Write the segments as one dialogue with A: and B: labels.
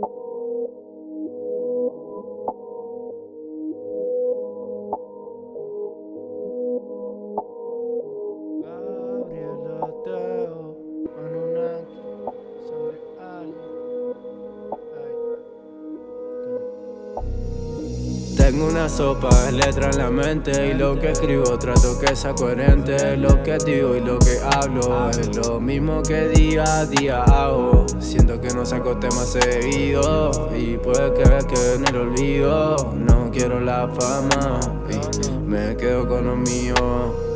A: Thank you. Tengo una sopa de letra en la mente Y lo que escribo trato que sea coherente. Lo que digo y lo que hablo Es lo mismo que día a día hago. Siento que no saco temas seguidos Y puede que que en el olvido No quiero la fama y me quedo con lo mío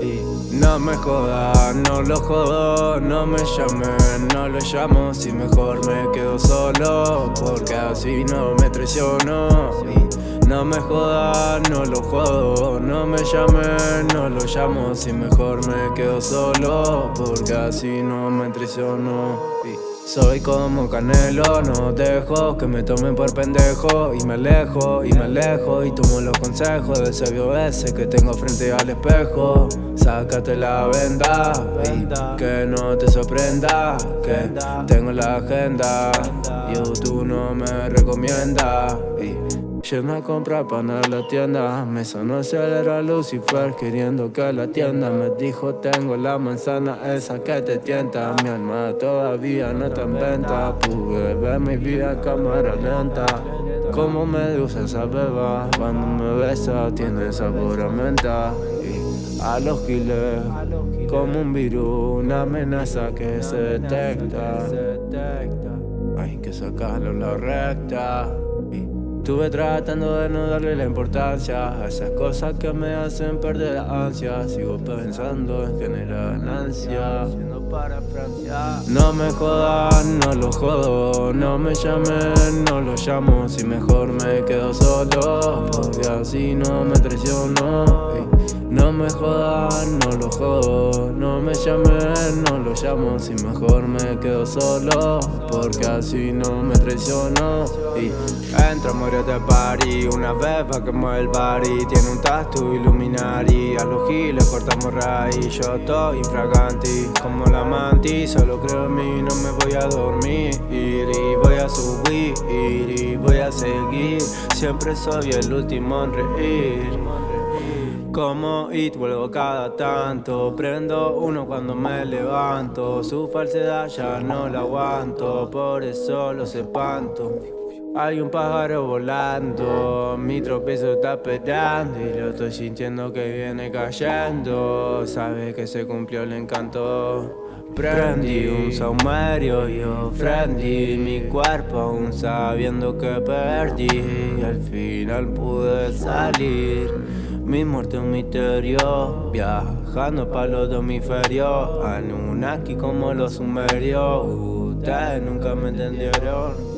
A: no me jodas, no lo jodo No me llamen, no lo llamo Si mejor me quedo solo Porque así no me traiciono. No me jodas, no lo jodo No me llamen, no lo llamo Si mejor me quedo solo Porque así no me traiciono soy como Canelo, no dejo que me tomen por pendejo. Y me alejo, y me alejo Y tomo los consejos de ese ese que tengo frente al espejo. Sácate la venda y que no te sorprenda Que tengo la agenda. YouTube no me recomienda Yendo a comprar pan a la tienda. Me sonó acelera Lucifer queriendo que la tienda. Me dijo tengo la manzana esa que te tienta. Mi alma todavía no está en venta. Pude ver mi vida cámara lenta Como medusa esa beba. Cuando me besa tiene sabor a menta. Y a los giles Como un virus, una amenaza que se detecta. Hay que sacarlo la recta Estuve tratando de no darle la importancia a esas cosas que me hacen perder la ansia. Sigo pensando en generar ganancia. Para Francia. No me jodan, no lo jodo. No me llamen, no lo llamo. Si mejor me quedo solo Porque así no me traiciono no me jodan, no lo jodo. No me llamen, no lo llamo. Si mejor me quedo solo Porque así no me traiciono. Y entro, muere de party Una vez pa' que mueve el body Tiene un tatu iluminari A los giles cortamos raíz Yo estoy infraganti Como la mantis Solo creo en mí, no me voy a dormir. Y voy a subir Y voy a seguir. Siempre soy el último en reír como it vuelvo cada tanto. Prendo uno cuando me levanto. Su falsedad ya no la aguanto Por eso los espanto hay un pájaro volando, mi tropiezo está esperando y lo estoy sintiendo que viene cayendo. Sabe que se cumplió el encanto. Prendí un saumerio y ofrendí mi cuerpo aún sabiendo que perdí. Al final pude salir. Mi muerte un misterio Viajando para los hemisferios Anunnaki como los sumerios Ustedes nunca me entendieron